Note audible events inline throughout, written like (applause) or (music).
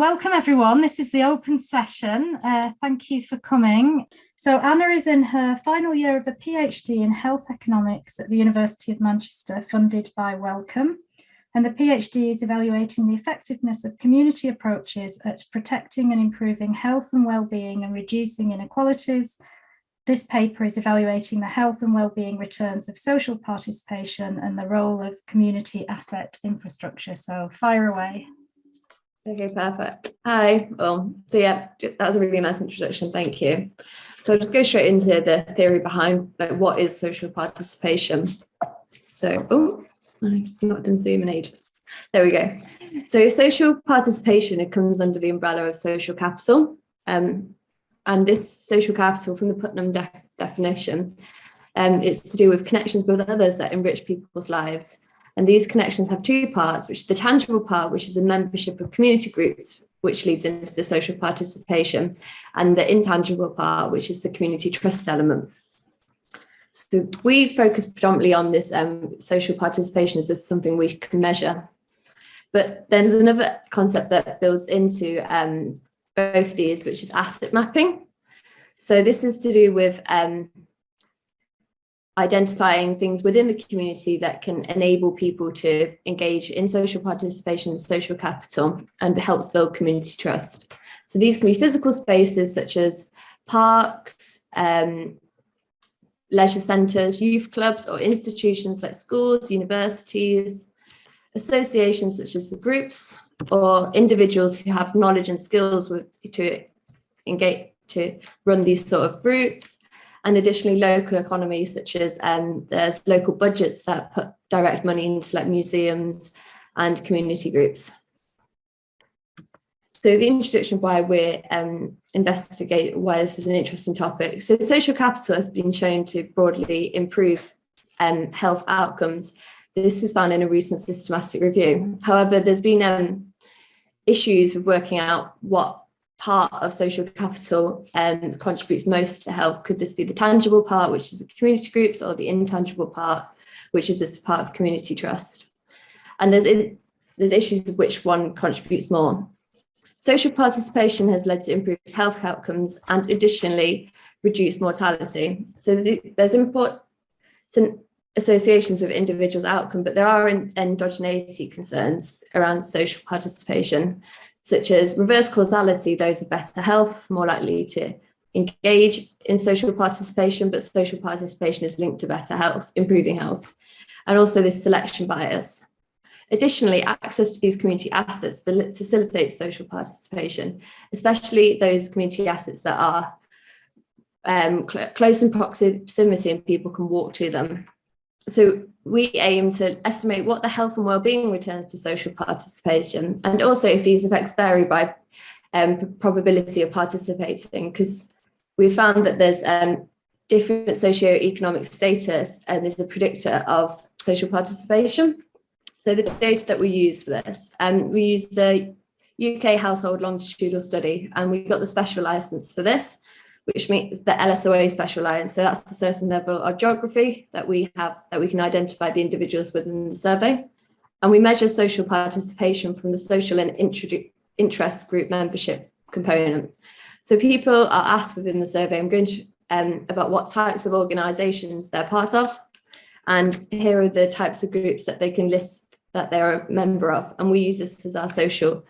welcome everyone. This is the open session. Uh, thank you for coming. So Anna is in her final year of a PhD in health economics at the University of Manchester, funded by Wellcome. And the PhD is evaluating the effectiveness of community approaches at protecting and improving health and well-being and reducing inequalities. This paper is evaluating the health and well-being returns of social participation and the role of community asset infrastructure. So fire away. Okay, perfect. Hi. Well, so yeah, that was a really nice introduction. Thank you. So I'll just go straight into the theory behind like what is social participation. So, oh, I've not done Zoom in ages. There we go. So social participation, it comes under the umbrella of social capital. Um, and this social capital from the Putnam de definition, um, it's to do with connections with others that enrich people's lives and these connections have two parts, which is the tangible part, which is the membership of community groups, which leads into the social participation, and the intangible part, which is the community trust element. So we focus predominantly on this um, social participation as this something we can measure. But there's another concept that builds into um, both these, which is asset mapping. So this is to do with um, identifying things within the community that can enable people to engage in social participation, social capital, and helps build community trust. So these can be physical spaces such as parks, um, leisure centres, youth clubs, or institutions like schools, universities, associations such as the groups, or individuals who have knowledge and skills with, to engage to run these sort of routes and additionally local economies such as um, there's local budgets that put direct money into like museums and community groups. So the introduction why we're um, investigate why this is an interesting topic. So social capital has been shown to broadly improve um, health outcomes. This was found in a recent systematic review. However, there's been um, issues with working out what part of social capital um, contributes most to health? Could this be the tangible part, which is the community groups, or the intangible part, which is this part of community trust? And there's, in, there's issues of which one contributes more. Social participation has led to improved health outcomes and additionally reduced mortality. So there's, there's important associations with individuals' outcome, but there are endogeneity concerns around social participation such as reverse causality, those with better health, more likely to engage in social participation, but social participation is linked to better health, improving health, and also this selection bias. Additionally, access to these community assets facilitates social participation, especially those community assets that are um, cl close in proximity and people can walk to them. So we aim to estimate what the health and well-being returns to social participation and also if these effects vary by um, probability of participating because we found that there's um, different socio-economic status and is a predictor of social participation. So the data that we use for this, and um, we use the UK household longitudinal study and we got the special license for this which means the LSOA special lines. So that's a certain level of geography that we have that we can identify the individuals within the survey. And we measure social participation from the social and interest group membership component. So people are asked within the survey, I'm going to um, about what types of organisations they're part of. And here are the types of groups that they can list that they're a member of. And we use this as our social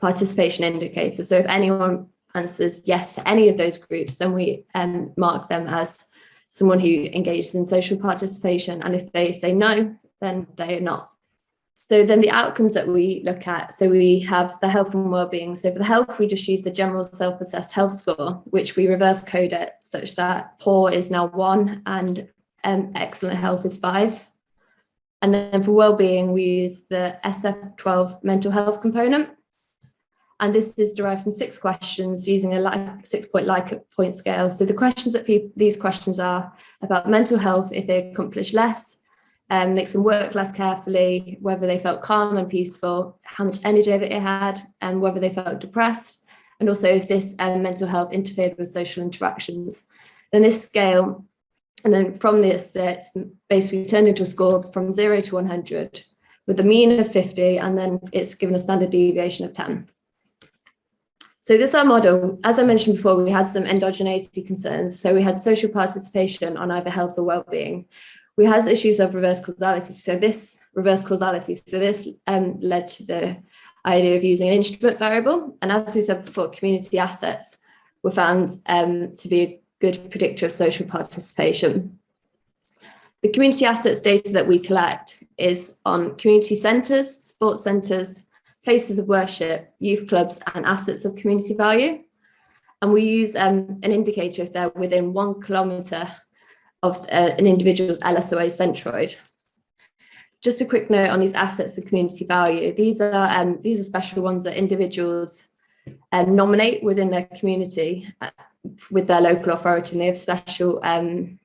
participation indicator. So if anyone answers yes to any of those groups, then we um, mark them as someone who engages in social participation. And if they say no, then they are not. So then the outcomes that we look at, so we have the health and well-being. So for the health, we just use the general self-assessed health score, which we reverse code it such that poor is now one and um, excellent health is five. And then for well-being, we use the SF12 mental health component. And this is derived from six questions using a like, six point Likert point scale. So the questions that people, these questions are about mental health, if they accomplish less, um, makes them work less carefully, whether they felt calm and peaceful, how much energy that they had, and whether they felt depressed, and also if this um, mental health interfered with social interactions. Then this scale, and then from this, that's basically turned into a score from zero to 100 with a mean of 50, and then it's given a standard deviation of 10. So this our model, as I mentioned before, we had some endogeneity concerns. So we had social participation on either health or well-being. We had issues of reverse causality. So this reverse causality, so this um, led to the idea of using an instrument variable. And as we said before, community assets were found um, to be a good predictor of social participation. The community assets data that we collect is on community centres, sports centres, places of worship, youth clubs and assets of community value. And we use um, an indicator if they're within one kilometre of uh, an individual's LSOA centroid. Just a quick note on these assets of community value. These are um, these are special ones that individuals um, nominate within their community uh, with their local authority and they have special um,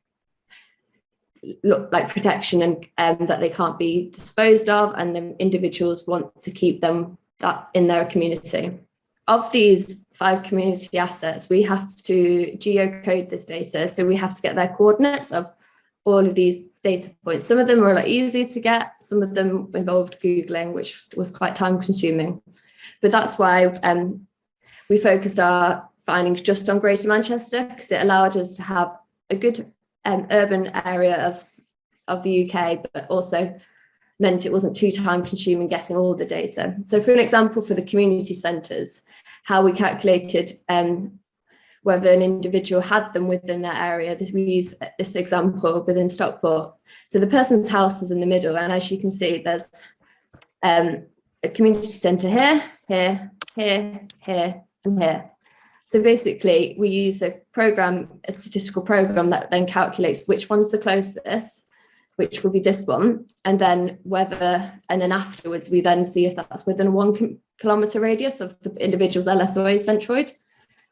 look like protection and um, that they can't be disposed of and the individuals want to keep them that in their community. Of these five community assets, we have to geocode this data. So we have to get their coordinates of all of these data points. Some of them were a lot easy to get, some of them involved Googling, which was quite time consuming. But that's why um, we focused our findings just on Greater Manchester because it allowed us to have a good um, urban area of, of the UK, but also meant it wasn't too time consuming getting all the data. So for an example, for the community centres, how we calculated um, whether an individual had them within that area. We use this example within Stockport. So the person's house is in the middle, and as you can see, there's um, a community centre here, here, here, here, and here. So basically, we use a program, a statistical program that then calculates which one's the closest, which will be this one, and then whether, and then afterwards, we then see if that's within one kilometre radius of the individual's LSOA centroid.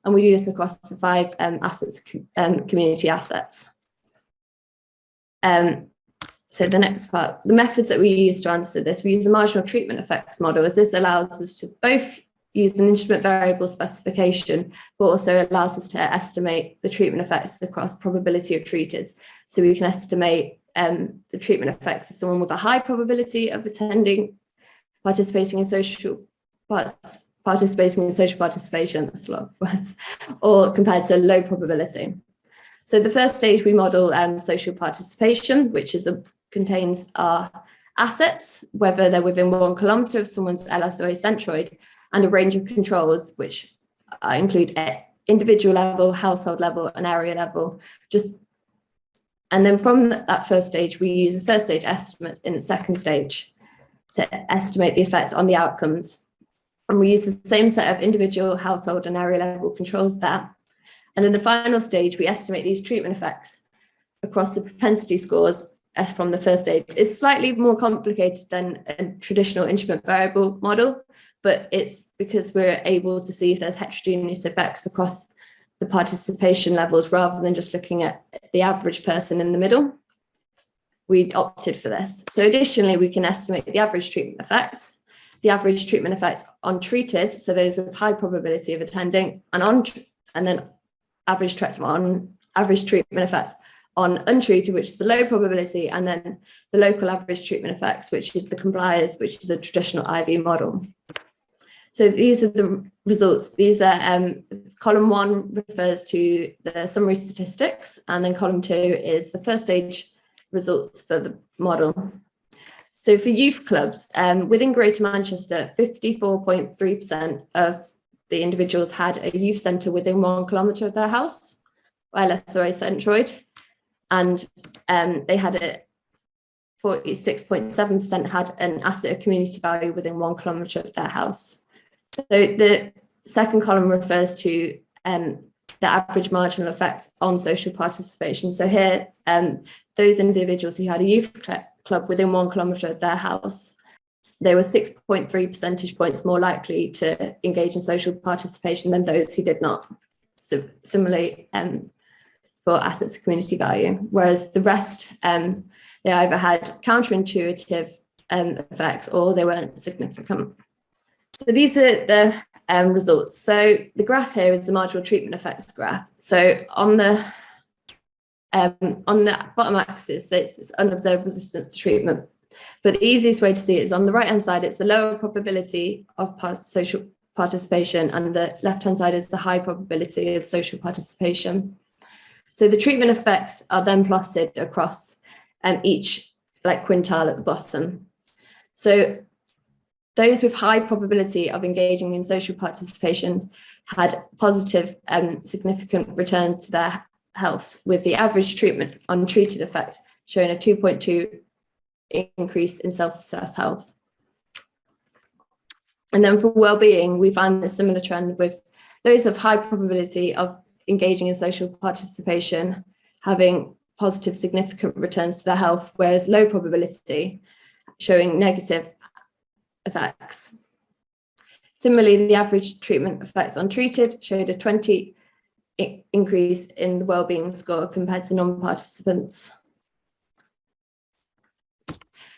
And we do this across the five um, assets, um, community assets. Um, so the next part, the methods that we use to answer this, we use the marginal treatment effects model as this allows us to both use an instrument variable specification, but also allows us to estimate the treatment effects across probability of treated. So we can estimate um, the treatment effects of someone with a high probability of attending, participating in social parts, participating in social participation, that's a lot of words, or compared to low probability. So the first stage we model um, social participation, which is a, contains our assets, whether they're within one kilometre of someone's LSOA centroid, and a range of controls, which uh, include individual level, household level, and area level. Just and then from that first stage, we use the first stage estimates in the second stage to estimate the effects on the outcomes. And we use the same set of individual, household, and area level controls there. And in the final stage, we estimate these treatment effects across the propensity scores from the first stage. It's slightly more complicated than a traditional instrument variable model, but it's because we're able to see if there's heterogeneous effects across the participation levels rather than just looking at the average person in the middle. We opted for this. So additionally, we can estimate the average treatment effect, the average treatment effect on treated, so those with high probability of attending, and on and then average treatment on average treatment effect on untreated, which is the low probability, and then the local average treatment effects, which is the compliers, which is a traditional IV model. So these are the results. These are um, column one refers to the summary statistics, and then column two is the first stage results for the model. So for youth clubs, um, within Greater Manchester, 54.3% of the individuals had a youth centre within one kilometre of their house, while LSOA centroid, and um, they had a 46.7% had an asset of community value within one kilometre of their house. So the second column refers to um, the average marginal effects on social participation. So here, um, those individuals who had a youth club within one kilometre of their house, they were 6.3 percentage points more likely to engage in social participation than those who did not. So similarly, um, for assets of community value, whereas the rest, um, they either had counterintuitive um, effects or they weren't significant. So these are the um, results. So the graph here is the marginal treatment effects graph. So on the um, on the bottom axis, it's, it's unobserved resistance to treatment. But the easiest way to see it is on the right hand side, it's the lower probability of part social participation and the left-hand side is the high probability of social participation. So the treatment effects are then plotted across um, each like quintile at the bottom. So those with high probability of engaging in social participation had positive um, significant returns to their health with the average treatment untreated effect showing a 2.2 increase in self-assessed health. And then for well-being, we find a similar trend with those of high probability of engaging in social participation, having positive significant returns to their health, whereas low probability showing negative effects. Similarly, the average treatment effects on treated showed a 20 increase in the well-being score compared to non-participants.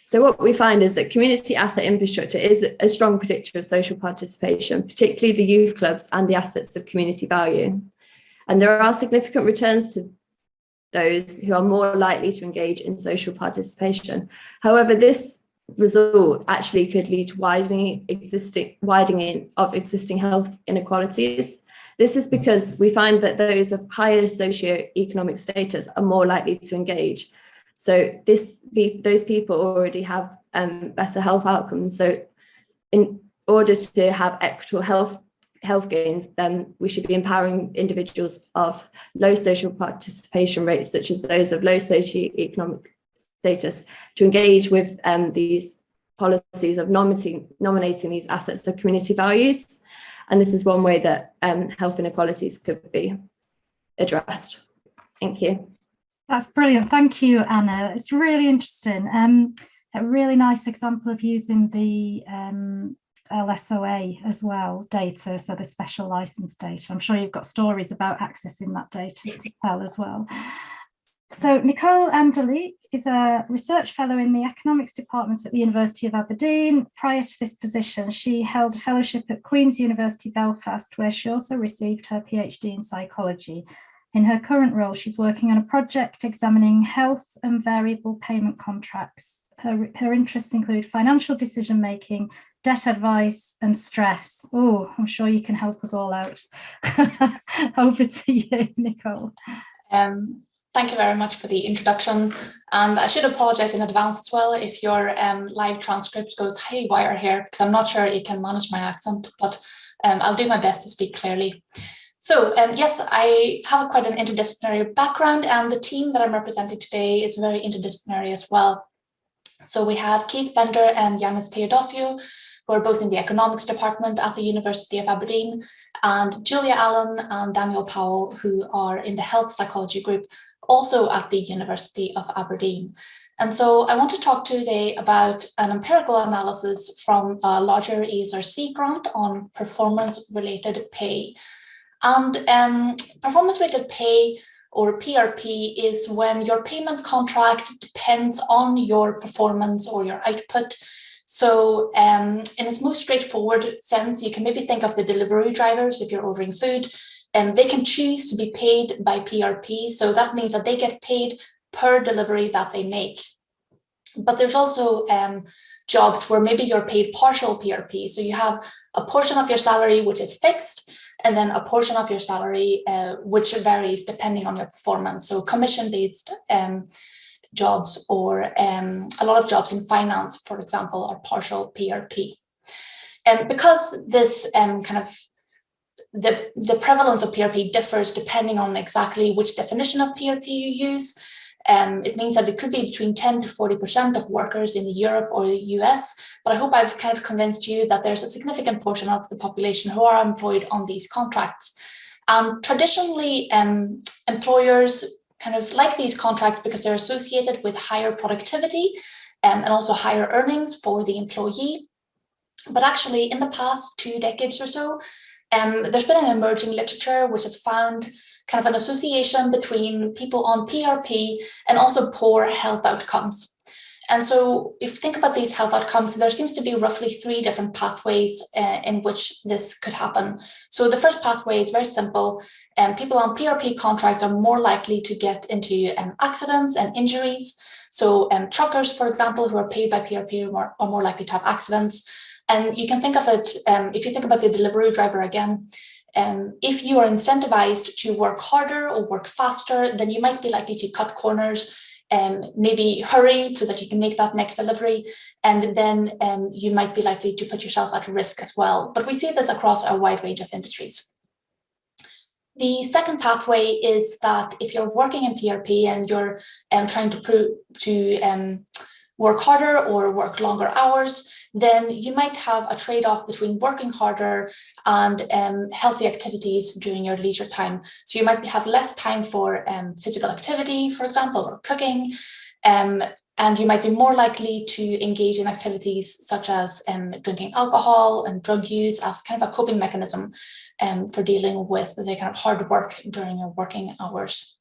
So what we find is that community asset infrastructure is a strong predictor of social participation, particularly the youth clubs and the assets of community value. And there are significant returns to those who are more likely to engage in social participation. However, this result actually could lead to widening existing widening of existing health inequalities. This is because we find that those of higher socio-economic status are more likely to engage so this those people already have um, better health outcomes. So in order to have equitable health health gains, then we should be empowering individuals of low social participation rates, such as those of low socioeconomic status, to engage with um, these policies of nominating, nominating these assets of community values. And this is one way that um, health inequalities could be addressed. Thank you. That's brilliant. Thank you, Anna. It's really interesting. Um, a really nice example of using the um, LSOA as well data, so the special license data. I'm sure you've got stories about accessing that data as well as well. So Nicole Andelic is a research fellow in the economics department at the University of Aberdeen. Prior to this position, she held a fellowship at Queen's University Belfast, where she also received her PhD in psychology in her current role, she's working on a project examining health and variable payment contracts. Her, her interests include financial decision making, debt advice, and stress. Oh, I'm sure you can help us all out. (laughs) Over to you, Nicole. Um, thank you very much for the introduction. And I should apologize in advance as well if your um, live transcript goes haywire here, because I'm not sure you can manage my accent, but um, I'll do my best to speak clearly. So um, yes, I have quite an interdisciplinary background and the team that I'm representing today is very interdisciplinary as well. So we have Keith Bender and Yanis Theodossiou, who are both in the economics department at the University of Aberdeen, and Julia Allan and Daniel Powell, who are in the health psychology group, also at the University of Aberdeen. And so I want to talk today about an empirical analysis from a larger ESRC grant on performance-related pay. And um, performance-related pay or PRP is when your payment contract depends on your performance or your output. So um, in its most straightforward sense, you can maybe think of the delivery drivers if you're ordering food, um, they can choose to be paid by PRP. So that means that they get paid per delivery that they make. But there's also um, jobs where maybe you're paid partial PRP. So you have a portion of your salary which is fixed and then a portion of your salary, uh, which varies depending on your performance. So commission-based um, jobs or um, a lot of jobs in finance, for example, are partial PRP. And because this um, kind of the, the prevalence of PRP differs depending on exactly which definition of PRP you use, um, it means that it could be between 10 to 40% of workers in Europe or the US, but I hope I've kind of convinced you that there's a significant portion of the population who are employed on these contracts. Um, traditionally, um, employers kind of like these contracts because they're associated with higher productivity um, and also higher earnings for the employee. But actually, in the past two decades or so, um, there's been an emerging literature which has found kind of an association between people on PRP and also poor health outcomes. And so if you think about these health outcomes, there seems to be roughly three different pathways uh, in which this could happen. So the first pathway is very simple. Um, people on PRP contracts are more likely to get into um, accidents and injuries. So um, truckers, for example, who are paid by PRP are more, are more likely to have accidents. And you can think of it, um, if you think about the delivery driver again, um, if you are incentivized to work harder or work faster, then you might be likely to cut corners, um, maybe hurry so that you can make that next delivery, and then um, you might be likely to put yourself at risk as well. But we see this across a wide range of industries. The second pathway is that if you're working in PRP and you're um, trying to to um, work harder or work longer hours, then you might have a trade-off between working harder and um, healthy activities during your leisure time. So you might have less time for um, physical activity, for example, or cooking, um, and you might be more likely to engage in activities such as um, drinking alcohol and drug use as kind of a coping mechanism um, for dealing with the kind of hard work during your working hours.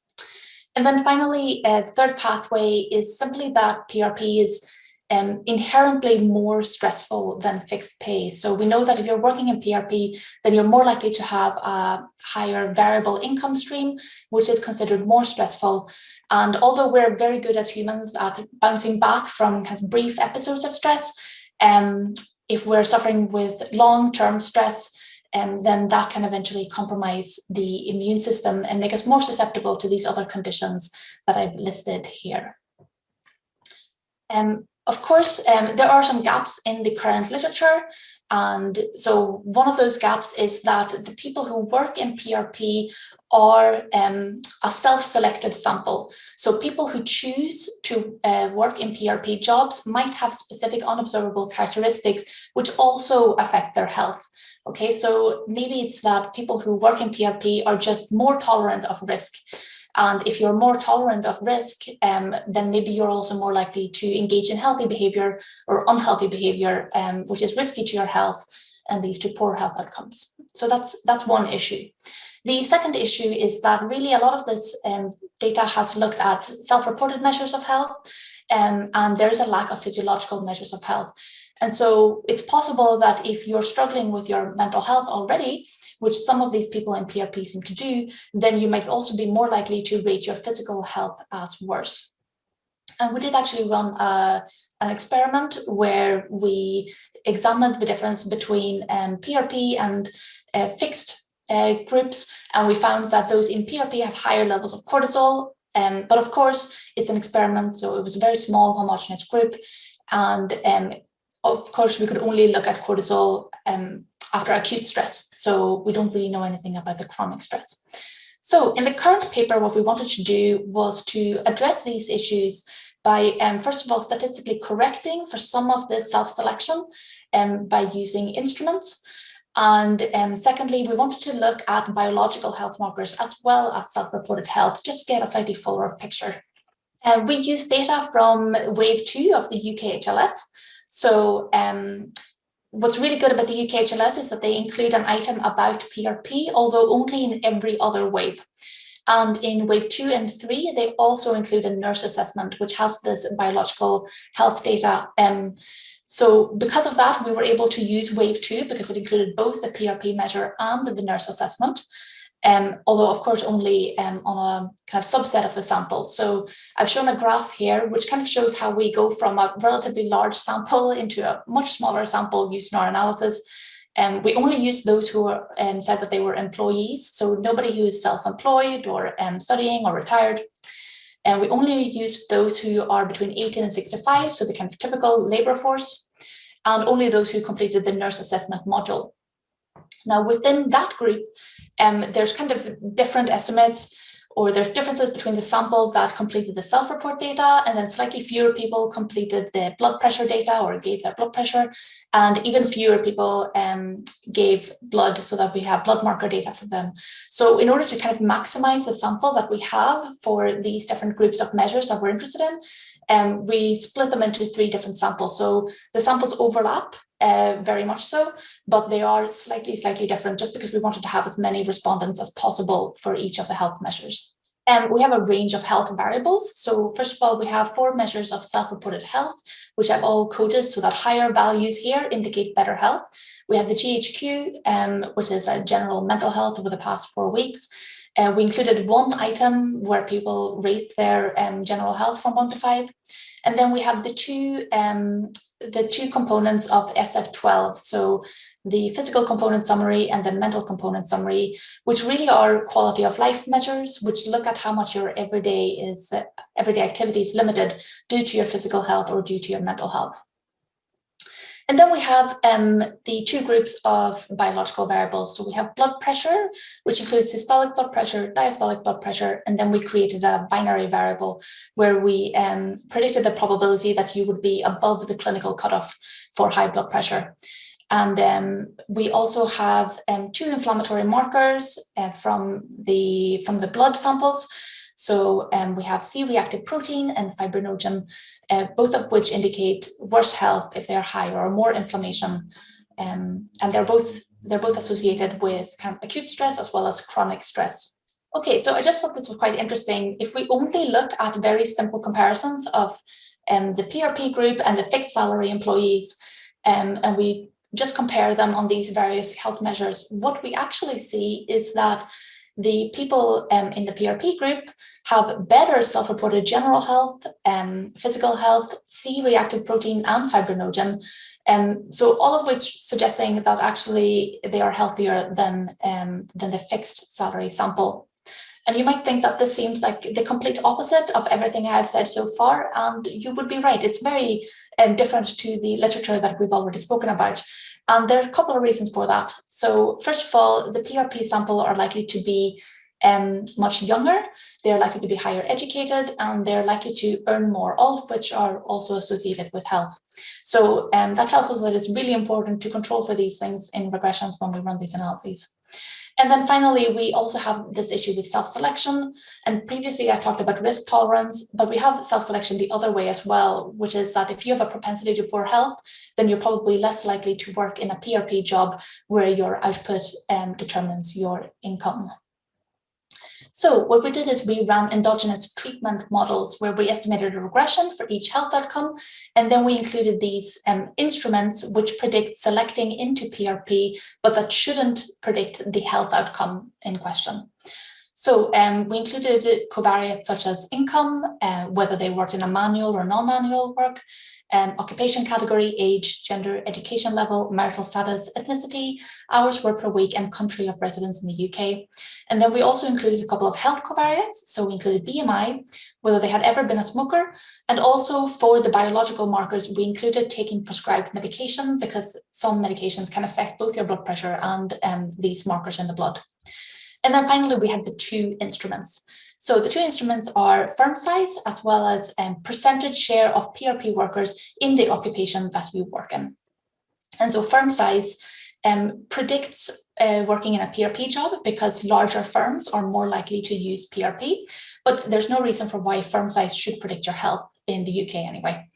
And then finally, uh, the third pathway is simply that PRP is um, inherently more stressful than fixed pay. So we know that if you're working in PRP, then you're more likely to have a higher variable income stream, which is considered more stressful. And although we're very good as humans at bouncing back from kind of brief episodes of stress, um, if we're suffering with long-term stress, um, then that can eventually compromise the immune system and make us more susceptible to these other conditions that I've listed here. Um, of course, um, there are some gaps in the current literature. And so one of those gaps is that the people who work in PRP are um, a self-selected sample. So people who choose to uh, work in PRP jobs might have specific unobservable characteristics which also affect their health. Okay, so maybe it's that people who work in PRP are just more tolerant of risk. And if you're more tolerant of risk, um, then maybe you're also more likely to engage in healthy behavior or unhealthy behavior, um, which is risky to your health and leads to poor health outcomes. So that's that's one issue. The second issue is that really a lot of this um, data has looked at self-reported measures of health, um, and there is a lack of physiological measures of health. And so it's possible that if you're struggling with your mental health already, which some of these people in PRP seem to do, then you might also be more likely to rate your physical health as worse. And we did actually run a, an experiment where we examined the difference between um, PRP and uh, fixed uh, groups, and we found that those in PRP have higher levels of cortisol. Um, but of course, it's an experiment, so it was a very small homogeneous group. And um, of course, we could only look at cortisol um, after acute stress. So we don't really know anything about the chronic stress. So in the current paper, what we wanted to do was to address these issues by, um, first of all, statistically correcting for some of the self-selection um, by using instruments. And um, secondly, we wanted to look at biological health markers as well as self-reported health, just to get a slightly fuller picture. Uh, we used data from wave two of the UK HLS. So um, what's really good about the UKHLS is that they include an item about PRP, although only in every other wave. And in wave two and three, they also include a nurse assessment, which has this biological health data. Um, so because of that, we were able to use wave two because it included both the PRP measure and the nurse assessment um, although of course only um, on a kind of subset of the sample. So I've shown a graph here, which kind of shows how we go from a relatively large sample into a much smaller sample used in our analysis. Um, we only used those who were, um, said that they were employees, so nobody who is self-employed or um, studying or retired. And we only used those who are between 18 and 65, so the kind of typical labor force, and only those who completed the nurse assessment module. Now, within that group, um, there's kind of different estimates or there's differences between the sample that completed the self-report data and then slightly fewer people completed the blood pressure data or gave their blood pressure and even fewer people um, gave blood so that we have blood marker data for them. So in order to kind of maximize the sample that we have for these different groups of measures that we're interested in, um, we split them into three different samples. So the samples overlap uh, very much so, but they are slightly, slightly different just because we wanted to have as many respondents as possible for each of the health measures. Um, we have a range of health variables. So first of all, we have four measures of self-reported health, which I've all coded so that higher values here indicate better health. We have the GHQ, um, which is a general mental health over the past four weeks. Uh, we included one item where people rate their um, general health from one to five. And then we have the two um, the two components of SF12. So the physical component summary and the mental component summary, which really are quality of life measures, which look at how much your everyday is uh, everyday activity is limited due to your physical health or due to your mental health. And then we have um, the two groups of biological variables. So we have blood pressure, which includes systolic blood pressure, diastolic blood pressure, and then we created a binary variable where we um, predicted the probability that you would be above the clinical cutoff for high blood pressure. And um, we also have um, two inflammatory markers uh, from the from the blood samples. So um, we have C-reactive protein and fibrinogen, uh, both of which indicate worse health if they're high or more inflammation. Um, and they're both they're both associated with kind of acute stress as well as chronic stress. Okay, so I just thought this was quite interesting. If we only look at very simple comparisons of um, the PRP group and the fixed salary employees, um, and we just compare them on these various health measures, what we actually see is that the people um, in the PRP group have better self-reported general health, um, physical health, C-reactive protein and fibrinogen. Um, so all of which suggesting that actually they are healthier than, um, than the fixed salary sample. And you might think that this seems like the complete opposite of everything I've said so far, and you would be right. It's very um, different to the literature that we've already spoken about. And there's a couple of reasons for that. So first of all, the PRP sample are likely to be um, much younger, they're likely to be higher educated, and they're likely to earn more, all of which are also associated with health. So um, that tells us that it's really important to control for these things in regressions when we run these analyses. And then finally, we also have this issue with self-selection. And previously I talked about risk tolerance, but we have self-selection the other way as well, which is that if you have a propensity to poor health, then you're probably less likely to work in a PRP job where your output um, determines your income. So what we did is we ran endogenous treatment models where we estimated a regression for each health outcome. And then we included these um, instruments which predict selecting into PRP, but that shouldn't predict the health outcome in question. So um, we included covariates such as income, uh, whether they worked in a manual or non-manual work, um, occupation category, age, gender, education level, marital status, ethnicity, hours worked per week, and country of residence in the UK. And then we also included a couple of health covariates. So we included BMI, whether they had ever been a smoker, and also for the biological markers, we included taking prescribed medication because some medications can affect both your blood pressure and um, these markers in the blood. And then finally, we have the two instruments. So the two instruments are firm size as well as um, percentage share of PRP workers in the occupation that you work in. And so firm size um, predicts uh, working in a PRP job because larger firms are more likely to use PRP, but there's no reason for why firm size should predict your health in the UK anyway.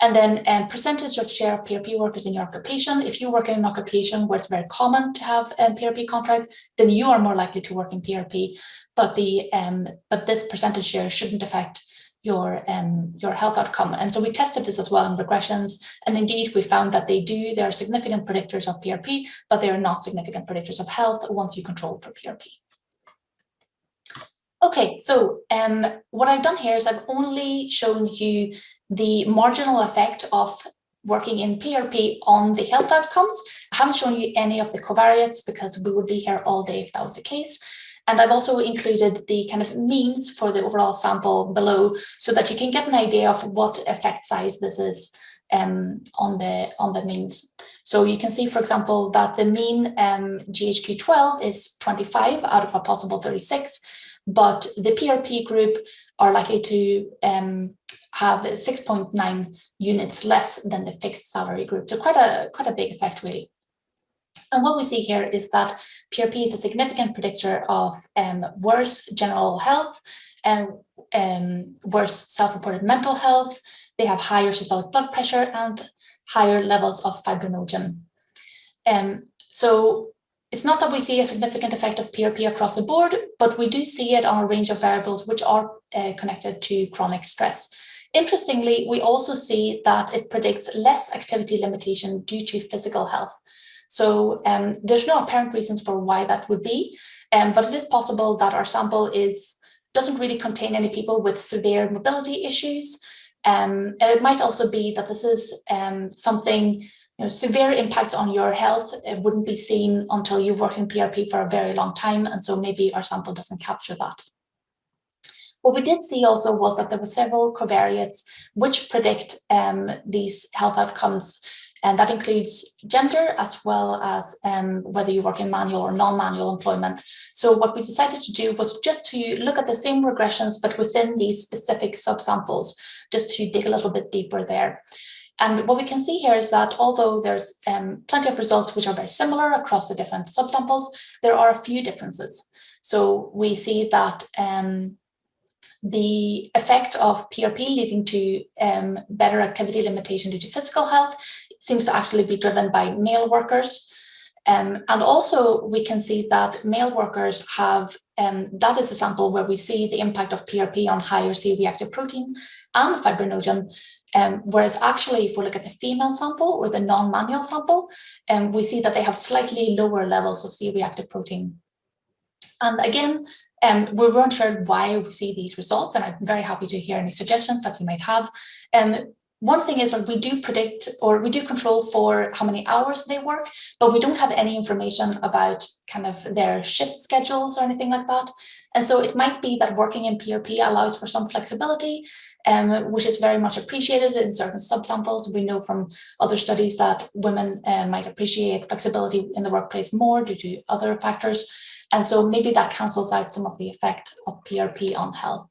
And then um, percentage of share of PRP workers in your occupation. If you work in an occupation where it's very common to have um, PRP contracts, then you are more likely to work in PRP. But the um, but this percentage share shouldn't affect your um, your health outcome. And so we tested this as well in regressions. And indeed, we found that they do. They are significant predictors of PRP, but they are not significant predictors of health once you control for PRP. Okay, so um, what I've done here is I've only shown you the marginal effect of working in PRP on the health outcomes. I haven't shown you any of the covariates because we would be here all day if that was the case. And I've also included the kind of means for the overall sample below so that you can get an idea of what effect size this is um, on the on the means. So you can see, for example, that the mean um, GHQ12 is 25 out of a possible 36, but the PRP group are likely to um, have 6.9 units less than the fixed salary group. So quite a, quite a big effect really. And what we see here is that PRP is a significant predictor of um, worse general health and um, worse self-reported mental health. They have higher systolic blood pressure and higher levels of fibrinogen. Um, so it's not that we see a significant effect of PRP across the board, but we do see it on a range of variables which are uh, connected to chronic stress. Interestingly, we also see that it predicts less activity limitation due to physical health. So um, there's no apparent reasons for why that would be, um, but it is possible that our sample is doesn't really contain any people with severe mobility issues. Um, and it might also be that this is um, something, you know, severe impacts on your health. It wouldn't be seen until you've worked in PRP for a very long time. And so maybe our sample doesn't capture that. What we did see also was that there were several covariates which predict um, these health outcomes and that includes gender as well as um, whether you work in manual or non-manual employment. So what we decided to do was just to look at the same regressions, but within these specific subsamples, just to dig a little bit deeper there. And what we can see here is that although there's um, plenty of results which are very similar across the different subsamples, there are a few differences. So we see that um, the effect of PRP leading to um, better activity limitation due to physical health seems to actually be driven by male workers. Um, and also we can see that male workers have, um, that is a sample where we see the impact of PRP on higher C-reactive protein and fibrinogen, um, whereas actually if we look at the female sample or the non-manual sample, um, we see that they have slightly lower levels of C-reactive protein. And again, um, we weren't sure why we see these results, and I'm very happy to hear any suggestions that you might have. Um, one thing is that we do predict or we do control for how many hours they work, but we don't have any information about kind of their shift schedules or anything like that. And so it might be that working in PRP allows for some flexibility, um, which is very much appreciated in certain subsamples. We know from other studies that women uh, might appreciate flexibility in the workplace more due to other factors. And so maybe that cancels out some of the effect of PRP on health.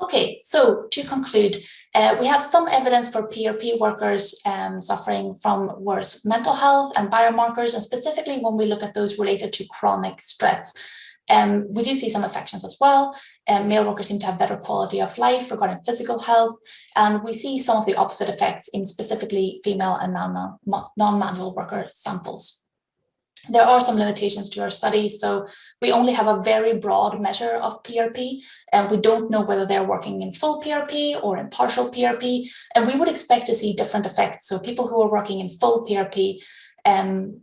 Okay, so to conclude, uh, we have some evidence for PRP workers um, suffering from worse mental health and biomarkers, and specifically when we look at those related to chronic stress. Um, we do see some affections as well. Um, male workers seem to have better quality of life regarding physical health, and we see some of the opposite effects in specifically female and non-manual worker samples there are some limitations to our study. So we only have a very broad measure of PRP and we don't know whether they're working in full PRP or in partial PRP. And we would expect to see different effects. So people who are working in full PRP um,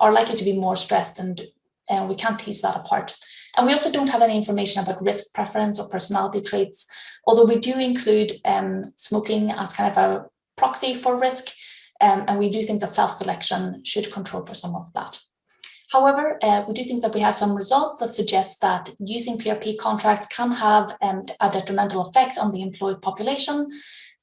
are likely to be more stressed and, and we can't tease that apart. And we also don't have any information about risk preference or personality traits, although we do include um, smoking as kind of a proxy for risk. Um, and we do think that self-selection should control for some of that. However, uh, we do think that we have some results that suggest that using PRP contracts can have um, a detrimental effect on the employed population.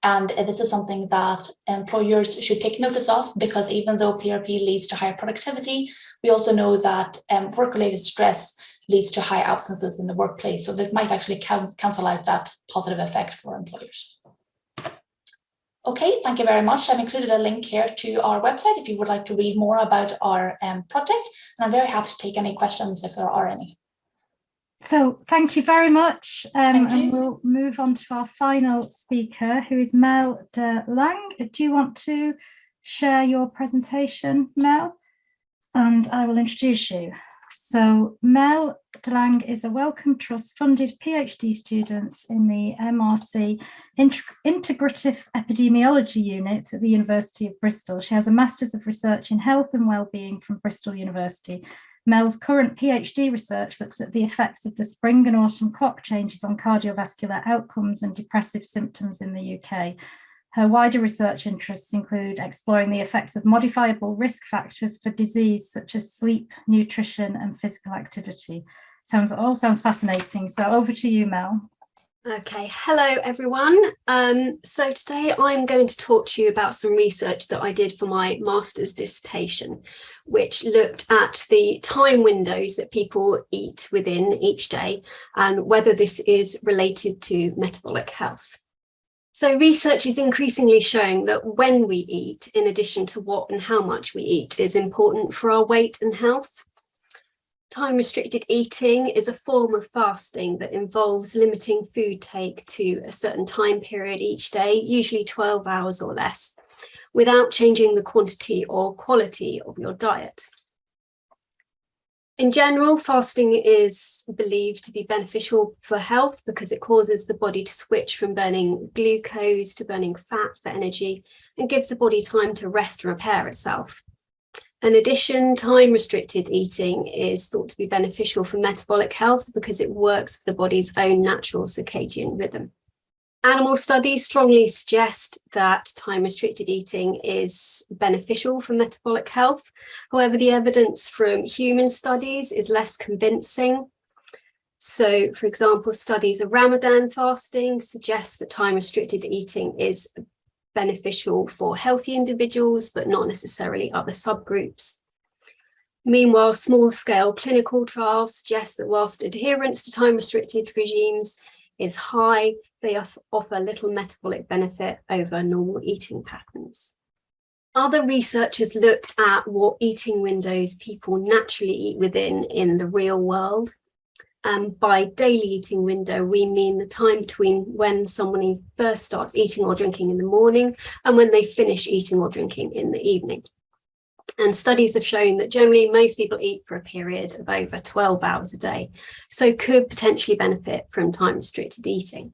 And uh, this is something that employers should take notice of because even though PRP leads to higher productivity, we also know that um, work-related stress leads to high absences in the workplace. So this might actually cancel out that positive effect for employers. Okay, thank you very much. I've included a link here to our website if you would like to read more about our um, project. And I'm very happy to take any questions if there are any. So thank you very much. Um, and we'll move on to our final speaker, who is Mel de Lang. Do you want to share your presentation, Mel? And I will introduce you. So Mel DeLang is a Wellcome Trust funded PhD student in the MRC Integrative Epidemiology Unit at the University of Bristol. She has a Masters of Research in Health and Wellbeing from Bristol University. Mel's current PhD research looks at the effects of the spring and autumn clock changes on cardiovascular outcomes and depressive symptoms in the UK. Her wider research interests include exploring the effects of modifiable risk factors for disease, such as sleep, nutrition, and physical activity. Sounds all sounds fascinating. So over to you, Mel. Okay, hello everyone. Um, so today I'm going to talk to you about some research that I did for my master's dissertation, which looked at the time windows that people eat within each day and whether this is related to metabolic health. So research is increasingly showing that when we eat, in addition to what and how much we eat, is important for our weight and health. Time restricted eating is a form of fasting that involves limiting food take to a certain time period each day, usually 12 hours or less, without changing the quantity or quality of your diet. In general, fasting is believed to be beneficial for health because it causes the body to switch from burning glucose to burning fat for energy and gives the body time to rest and repair itself. In addition, time-restricted eating is thought to be beneficial for metabolic health because it works with the body's own natural circadian rhythm. Animal studies strongly suggest that time restricted eating is beneficial for metabolic health. However, the evidence from human studies is less convincing. So, for example, studies of Ramadan fasting suggest that time restricted eating is beneficial for healthy individuals, but not necessarily other subgroups. Meanwhile, small-scale clinical trials suggest that whilst adherence to time-restricted regimes is high, they offer little metabolic benefit over normal eating patterns. Other researchers looked at what eating windows people naturally eat within in the real world. Um, by daily eating window, we mean the time between when someone first starts eating or drinking in the morning and when they finish eating or drinking in the evening. And studies have shown that generally most people eat for a period of over 12 hours a day, so could potentially benefit from time restricted eating.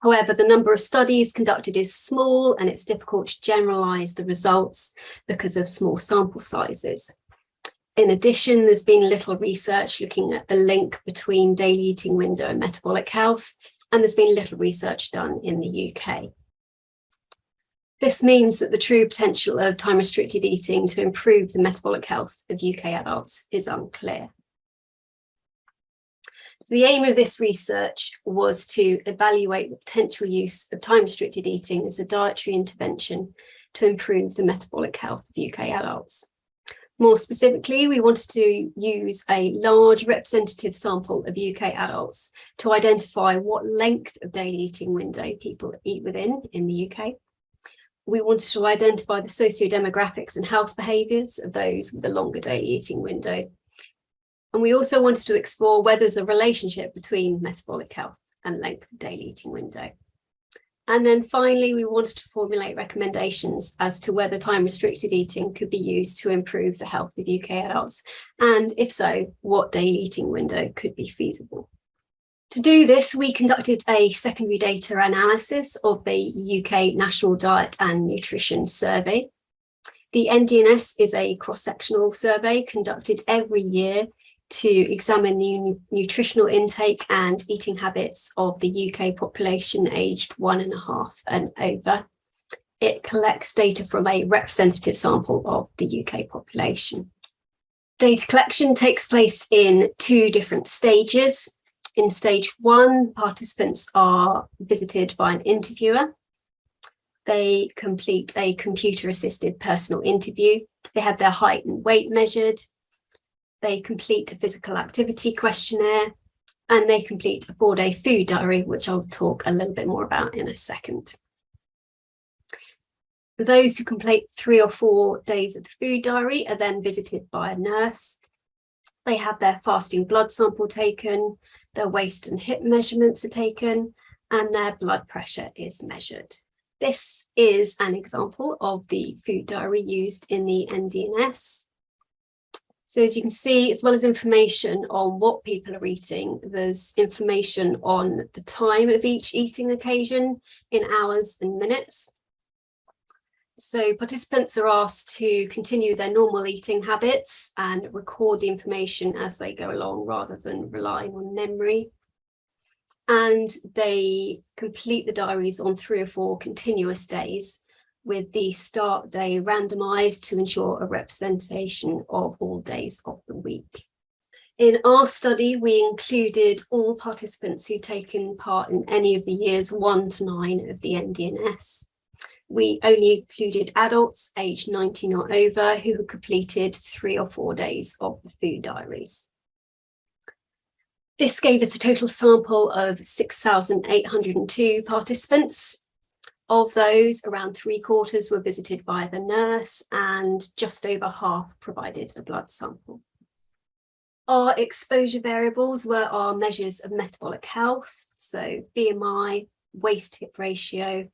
However, the number of studies conducted is small and it's difficult to generalise the results because of small sample sizes. In addition, there's been little research looking at the link between daily eating window and metabolic health, and there's been little research done in the UK. This means that the true potential of time restricted eating to improve the metabolic health of UK adults is unclear. So the aim of this research was to evaluate the potential use of time-restricted eating as a dietary intervention to improve the metabolic health of UK adults. More specifically, we wanted to use a large representative sample of UK adults to identify what length of daily eating window people eat within in the UK. We wanted to identify the socio-demographics and health behaviours of those with a longer daily eating window and we also wanted to explore whether there's a relationship between metabolic health and length of daily eating window. And then finally, we wanted to formulate recommendations as to whether time restricted eating could be used to improve the health of UK adults. And if so, what daily eating window could be feasible. To do this, we conducted a secondary data analysis of the UK National Diet and Nutrition Survey. The NDNS is a cross-sectional survey conducted every year to examine the nutritional intake and eating habits of the UK population aged one and a half and over. It collects data from a representative sample of the UK population. Data collection takes place in two different stages. In stage one, participants are visited by an interviewer. They complete a computer assisted personal interview. They have their height and weight measured they complete a physical activity questionnaire, and they complete a four-day food diary, which I'll talk a little bit more about in a second. Those who complete three or four days of the food diary are then visited by a nurse. They have their fasting blood sample taken, their waist and hip measurements are taken, and their blood pressure is measured. This is an example of the food diary used in the NDNS. So as you can see, as well as information on what people are eating, there's information on the time of each eating occasion in hours and minutes. So participants are asked to continue their normal eating habits and record the information as they go along rather than relying on memory. And they complete the diaries on three or four continuous days with the start day randomized to ensure a representation of all days of the week. In our study, we included all participants who'd taken part in any of the years one to nine of the NDNS. We only included adults aged 19 or over who had completed three or four days of the food diaries. This gave us a total sample of 6,802 participants of those, around three quarters were visited by the nurse and just over half provided a blood sample. Our exposure variables were our measures of metabolic health, so BMI, waist-hip ratio,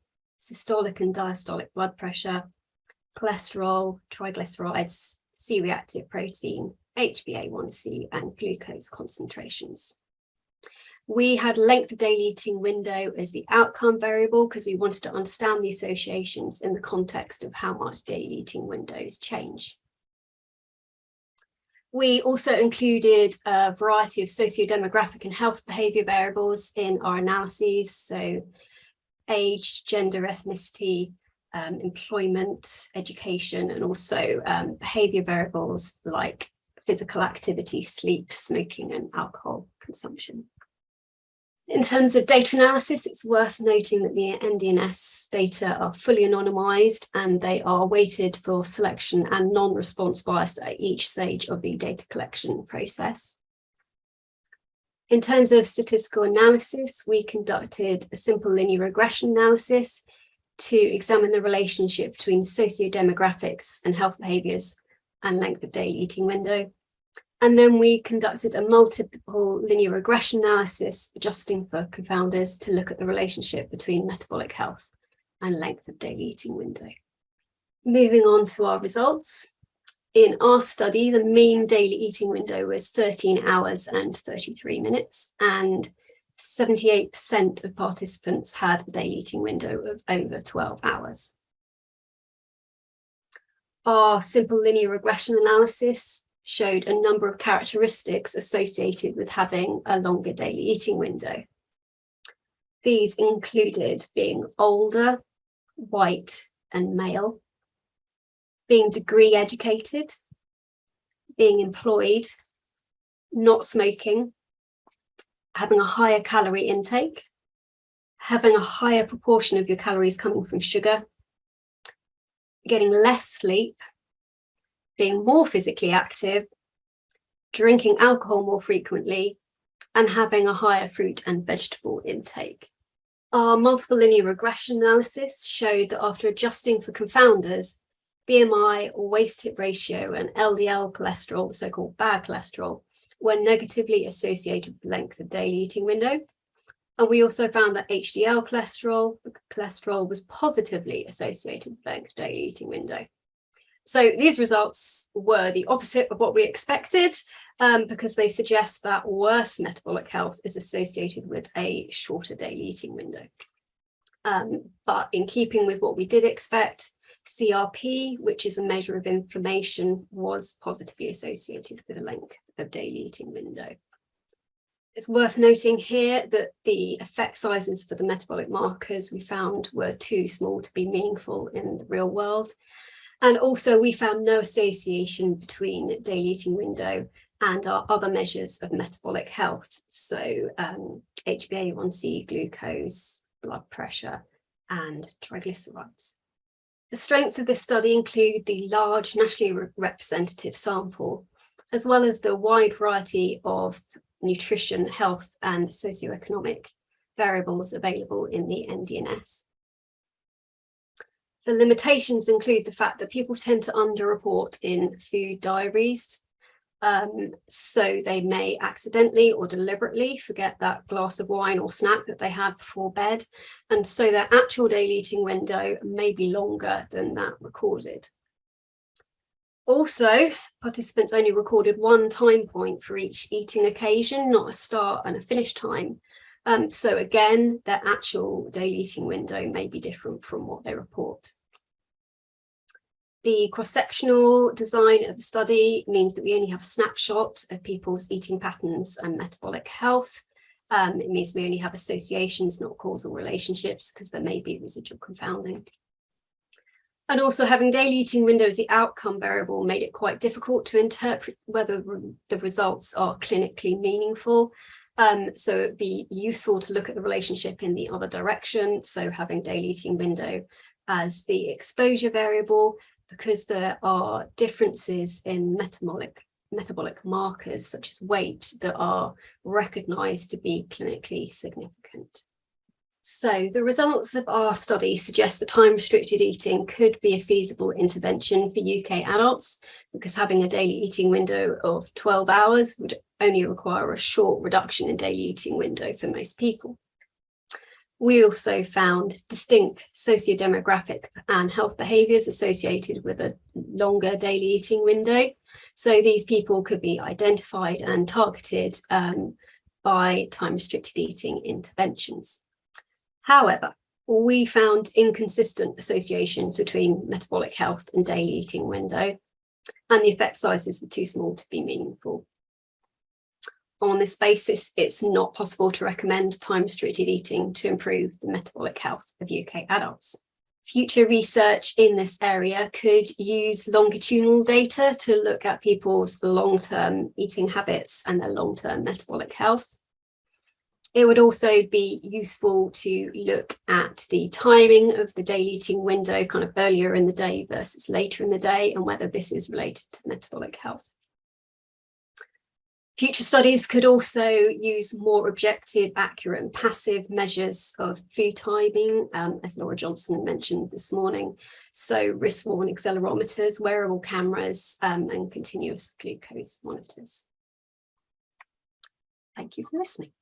systolic and diastolic blood pressure, cholesterol, triglycerides, C-reactive protein, HbA1c and glucose concentrations. We had length of daily eating window as the outcome variable because we wanted to understand the associations in the context of how much daily eating windows change. We also included a variety of socio-demographic and health behaviour variables in our analyses, so age, gender, ethnicity, um, employment, education, and also um, behaviour variables like physical activity, sleep, smoking and alcohol consumption. In terms of data analysis, it's worth noting that the NDNS data are fully anonymised and they are weighted for selection and non-response bias at each stage of the data collection process. In terms of statistical analysis, we conducted a simple linear regression analysis to examine the relationship between socio-demographics and health behaviours and length of daily eating window. And then we conducted a multiple linear regression analysis, adjusting for confounders to look at the relationship between metabolic health and length of daily eating window. Moving on to our results. In our study, the mean daily eating window was 13 hours and 33 minutes, and 78% of participants had a daily eating window of over 12 hours. Our simple linear regression analysis showed a number of characteristics associated with having a longer daily eating window. These included being older, white and male, being degree educated, being employed, not smoking, having a higher calorie intake, having a higher proportion of your calories coming from sugar, getting less sleep being more physically active, drinking alcohol more frequently, and having a higher fruit and vegetable intake. Our multiple linear regression analysis showed that after adjusting for confounders, BMI or waist hip ratio and LDL cholesterol, the so-called bad cholesterol, were negatively associated with length of daily eating window. And we also found that HDL cholesterol, cholesterol was positively associated with length of daily eating window. So these results were the opposite of what we expected um, because they suggest that worse metabolic health is associated with a shorter daily eating window. Um, but in keeping with what we did expect, CRP, which is a measure of inflammation, was positively associated with a length of daily eating window. It's worth noting here that the effect sizes for the metabolic markers we found were too small to be meaningful in the real world. And also we found no association between daily eating window and our other measures of metabolic health. So um, HbA1c, glucose, blood pressure, and triglycerides. The strengths of this study include the large nationally re representative sample, as well as the wide variety of nutrition, health, and socioeconomic variables available in the NDNS. The limitations include the fact that people tend to underreport in food diaries. Um, so they may accidentally or deliberately forget that glass of wine or snack that they had before bed. And so their actual daily eating window may be longer than that recorded. Also, participants only recorded one time point for each eating occasion, not a start and a finish time. Um, so again, their actual daily eating window may be different from what they report. The cross-sectional design of the study means that we only have a snapshot of people's eating patterns and metabolic health. Um, it means we only have associations, not causal relationships, because there may be residual confounding. And also having daily eating window as the outcome variable made it quite difficult to interpret whether the results are clinically meaningful. Um, so it'd be useful to look at the relationship in the other direction. So having daily eating window as the exposure variable because there are differences in metabolic metabolic markers such as weight that are recognized to be clinically significant. So the results of our study suggest that time-restricted eating could be a feasible intervention for UK adults because having a daily eating window of 12 hours would only require a short reduction in daily eating window for most people. We also found distinct socio-demographic and health behaviours associated with a longer daily eating window. So these people could be identified and targeted um, by time-restricted eating interventions. However, we found inconsistent associations between metabolic health and daily eating window. and the effect sizes were too small to be meaningful. On this basis, it's not possible to recommend time-restricted eating to improve the metabolic health of UK adults. Future research in this area could use longitudinal data to look at people's long-term eating habits and their long-term metabolic health. It would also be useful to look at the timing of the daily eating window kind of earlier in the day versus later in the day and whether this is related to metabolic health. Future studies could also use more objective, accurate and passive measures of food timing, um, as Laura Johnson mentioned this morning. So wrist-worn accelerometers, wearable cameras um, and continuous glucose monitors. Thank you for listening.